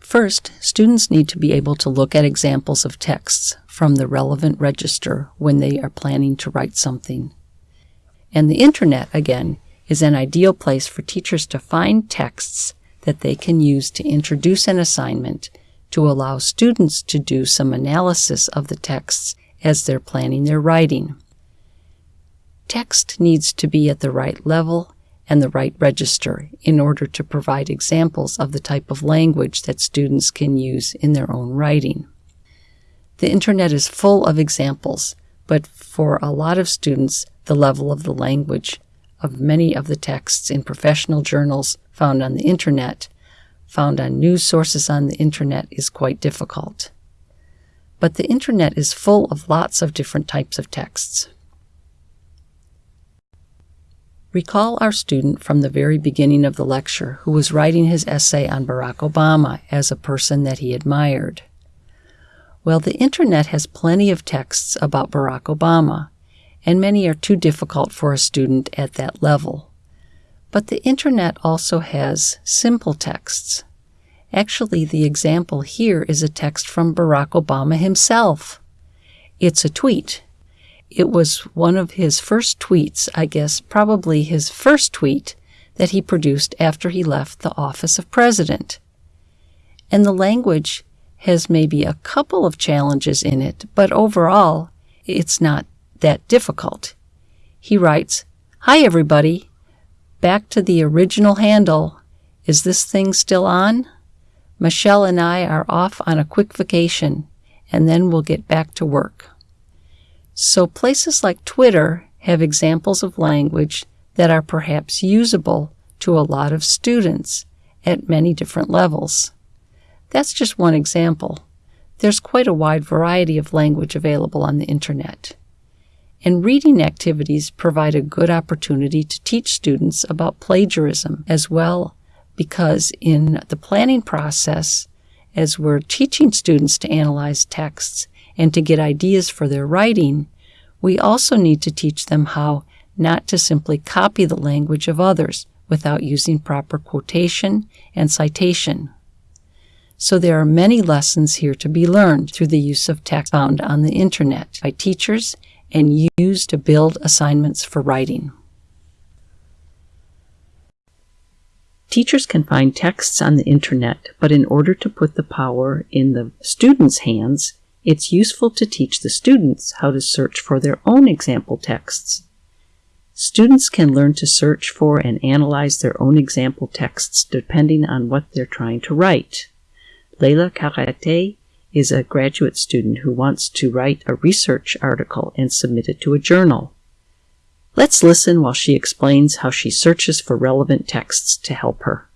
First, students need to be able to look at examples of texts from the relevant register when they are planning to write something. And the internet, again, is an ideal place for teachers to find texts that they can use to introduce an assignment to allow students to do some analysis of the texts as they're planning their writing. Text needs to be at the right level and the right register in order to provide examples of the type of language that students can use in their own writing. The internet is full of examples, but for a lot of students, the level of the language of many of the texts in professional journals found on the internet, found on news sources on the internet, is quite difficult. But the internet is full of lots of different types of texts. Recall our student from the very beginning of the lecture who was writing his essay on Barack Obama as a person that he admired. Well, the internet has plenty of texts about Barack Obama, and many are too difficult for a student at that level. But the internet also has simple texts. Actually, the example here is a text from Barack Obama himself. It's a tweet it was one of his first tweets, I guess, probably his first tweet that he produced after he left the office of president. And the language has maybe a couple of challenges in it, but overall, it's not that difficult. He writes, Hi, everybody. Back to the original handle. Is this thing still on? Michelle and I are off on a quick vacation, and then we'll get back to work. So places like Twitter have examples of language that are perhaps usable to a lot of students at many different levels. That's just one example. There's quite a wide variety of language available on the internet. And reading activities provide a good opportunity to teach students about plagiarism as well, because in the planning process, as we're teaching students to analyze texts, and to get ideas for their writing, we also need to teach them how not to simply copy the language of others without using proper quotation and citation. So there are many lessons here to be learned through the use of text found on the internet by teachers and used to build assignments for writing. Teachers can find texts on the internet, but in order to put the power in the students' hands, it's useful to teach the students how to search for their own example texts. Students can learn to search for and analyze their own example texts depending on what they're trying to write. Leila Karate is a graduate student who wants to write a research article and submit it to a journal. Let's listen while she explains how she searches for relevant texts to help her.